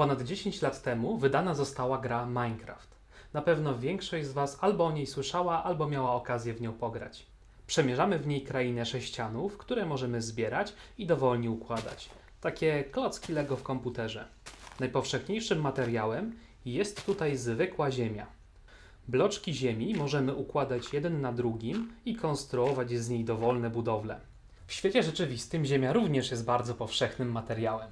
Ponad 10 lat temu wydana została gra Minecraft. Na pewno większość z Was albo o niej słyszała, albo miała okazję w nią pograć. Przemierzamy w niej krainę sześcianów, które możemy zbierać i dowolnie układać. Takie klocki Lego w komputerze. Najpowszechniejszym materiałem jest tutaj zwykła ziemia. Bloczki ziemi możemy układać jeden na drugim i konstruować z niej dowolne budowle. W świecie rzeczywistym ziemia również jest bardzo powszechnym materiałem.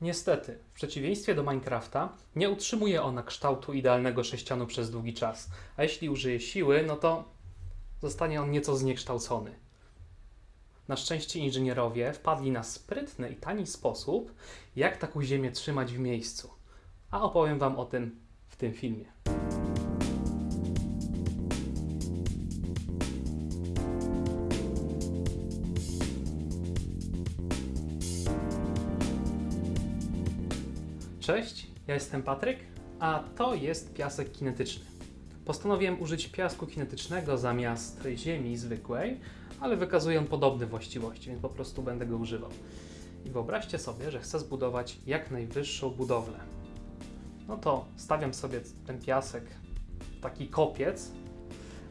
Niestety, w przeciwieństwie do Minecrafta, nie utrzymuje ona kształtu idealnego sześcianu przez długi czas, a jeśli użyje siły, no to zostanie on nieco zniekształcony. Na szczęście inżynierowie wpadli na sprytny i tani sposób, jak taką ziemię trzymać w miejscu. A opowiem Wam o tym w tym filmie. Cześć, ja jestem Patryk, a to jest piasek kinetyczny. Postanowiłem użyć piasku kinetycznego zamiast ziemi zwykłej, ale wykazuje on podobne właściwości, więc po prostu będę go używał. I wyobraźcie sobie, że chcę zbudować jak najwyższą budowlę. No to stawiam sobie ten piasek w taki kopiec,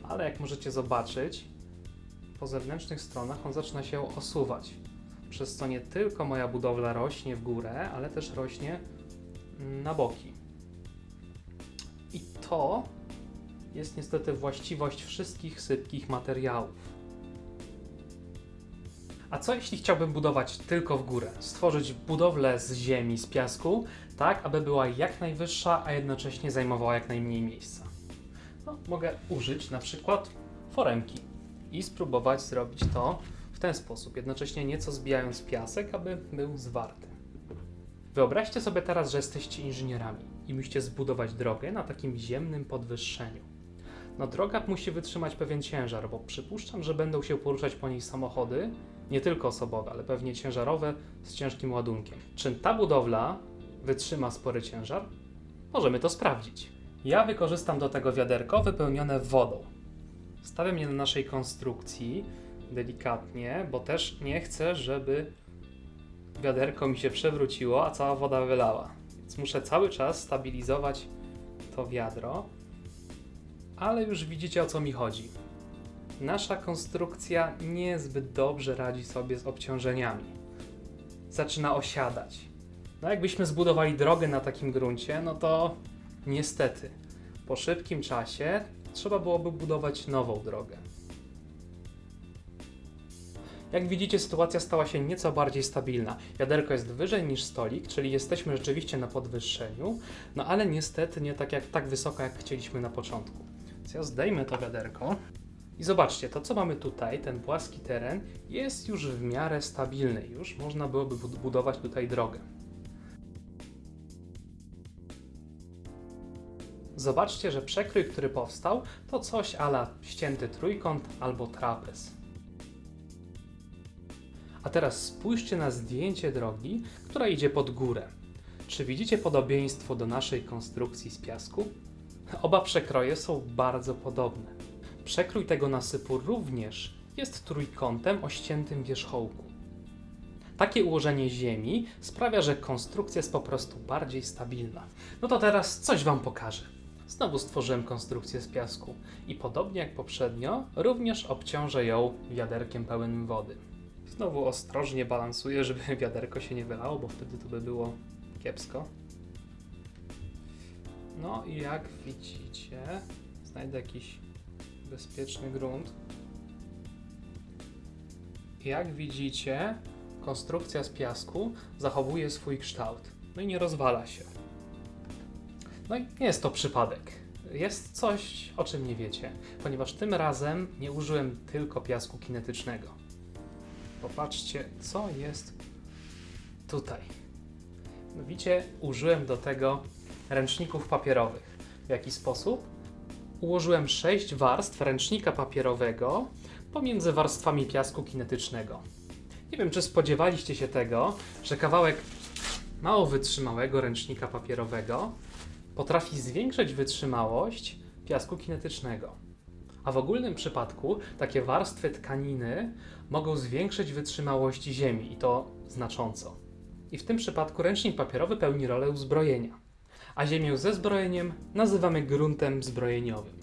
ale jak możecie zobaczyć, po zewnętrznych stronach on zaczyna się osuwać. Przez co nie tylko moja budowla rośnie w górę, ale też rośnie na boki. I to jest niestety właściwość wszystkich sypkich materiałów. A co jeśli chciałbym budować tylko w górę? Stworzyć budowlę z ziemi, z piasku, tak aby była jak najwyższa, a jednocześnie zajmowała jak najmniej miejsca? No, mogę użyć na przykład foremki i spróbować zrobić to w ten sposób, jednocześnie nieco zbijając piasek, aby był zwarty. Wyobraźcie sobie teraz, że jesteście inżynierami i musicie zbudować drogę na takim ziemnym podwyższeniu. No droga musi wytrzymać pewien ciężar, bo przypuszczam, że będą się poruszać po niej samochody, nie tylko osobowe, ale pewnie ciężarowe z ciężkim ładunkiem. Czy ta budowla wytrzyma spory ciężar? Możemy to sprawdzić. Ja wykorzystam do tego wiaderko wypełnione wodą. Stawiam je na naszej konstrukcji delikatnie, bo też nie chcę, żeby wiaderko mi się przewróciło, a cała woda wylała. Więc muszę cały czas stabilizować to wiadro, ale już widzicie o co mi chodzi. Nasza konstrukcja niezbyt dobrze radzi sobie z obciążeniami. Zaczyna osiadać. No jakbyśmy zbudowali drogę na takim gruncie, no to niestety po szybkim czasie trzeba byłoby budować nową drogę. Jak widzicie, sytuacja stała się nieco bardziej stabilna. Wiaderko jest wyżej niż stolik, czyli jesteśmy rzeczywiście na podwyższeniu, no ale niestety nie tak, jak, tak wysoko, jak chcieliśmy na początku. Więc ja zdejmę to wiaderko i zobaczcie, to co mamy tutaj, ten płaski teren, jest już w miarę stabilny. Już można byłoby budować tutaj drogę. Zobaczcie, że przekrój, który powstał, to coś ala ścięty trójkąt albo trapez. A teraz spójrzcie na zdjęcie drogi, która idzie pod górę. Czy widzicie podobieństwo do naszej konstrukcji z piasku? Oba przekroje są bardzo podobne. Przekrój tego nasypu również jest trójkątem o ściętym wierzchołku. Takie ułożenie ziemi sprawia, że konstrukcja jest po prostu bardziej stabilna. No to teraz coś Wam pokażę. Znowu stworzyłem konstrukcję z piasku i podobnie jak poprzednio, również obciążę ją wiaderkiem pełnym wody. Znowu ostrożnie balansuję, żeby wiaderko się nie wylało, bo wtedy to by było kiepsko. No i jak widzicie, znajdę jakiś bezpieczny grunt. Jak widzicie, konstrukcja z piasku zachowuje swój kształt. No i nie rozwala się. No i nie jest to przypadek. Jest coś, o czym nie wiecie, ponieważ tym razem nie użyłem tylko piasku kinetycznego. Popatrzcie, co jest tutaj. Widzicie, użyłem do tego ręczników papierowych. W jaki sposób? Ułożyłem sześć warstw ręcznika papierowego pomiędzy warstwami piasku kinetycznego. Nie wiem, czy spodziewaliście się tego, że kawałek mało wytrzymałego ręcznika papierowego potrafi zwiększyć wytrzymałość piasku kinetycznego. A w ogólnym przypadku takie warstwy tkaniny mogą zwiększyć wytrzymałość ziemi i to znacząco. I w tym przypadku ręcznik papierowy pełni rolę uzbrojenia, a ziemię ze zbrojeniem nazywamy gruntem zbrojeniowym.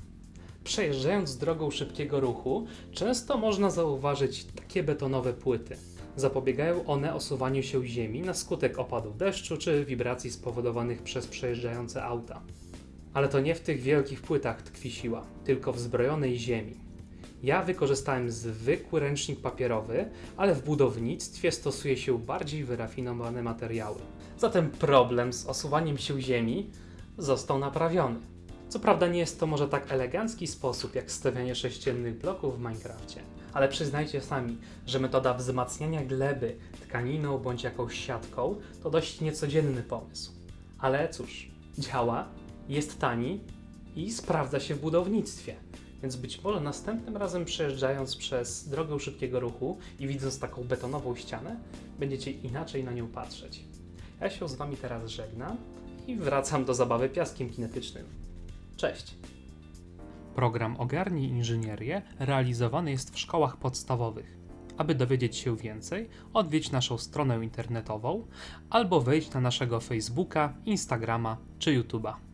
Przejeżdżając drogą szybkiego ruchu, często można zauważyć takie betonowe płyty. Zapobiegają one osuwaniu się ziemi na skutek opadu deszczu czy wibracji spowodowanych przez przejeżdżające auta. Ale to nie w tych wielkich płytach tkwi siła, tylko w zbrojonej ziemi. Ja wykorzystałem zwykły ręcznik papierowy, ale w budownictwie stosuje się bardziej wyrafinowane materiały. Zatem problem z osuwaniem się ziemi został naprawiony. Co prawda nie jest to może tak elegancki sposób jak stawianie sześciennych bloków w Minecrafcie, ale przyznajcie sami, że metoda wzmacniania gleby tkaniną bądź jakąś siatką to dość niecodzienny pomysł. Ale cóż, działa, jest tani i sprawdza się w budownictwie. Więc być może następnym razem przejeżdżając przez drogę szybkiego ruchu i widząc taką betonową ścianę, będziecie inaczej na nią patrzeć. Ja się z Wami teraz żegnam i wracam do zabawy piaskiem kinetycznym. Cześć! Program Ogarnij Inżynierię realizowany jest w szkołach podstawowych. Aby dowiedzieć się więcej, odwiedź naszą stronę internetową albo wejdź na naszego Facebooka, Instagrama czy YouTube'a.